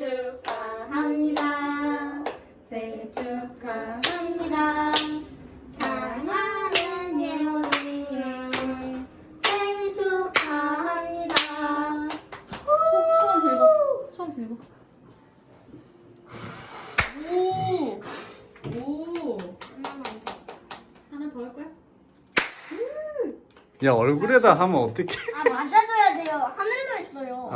축하합니다. 생일 축하합니다. 사랑하는 예원이 생일 축하합니다. 소원 빌고. 소원 빌고. 오. 오. 하나 더 할 거야? 야 얼굴에다 하면 어떻게? 아 맞아줘야 돼요. 하늘도 있어요.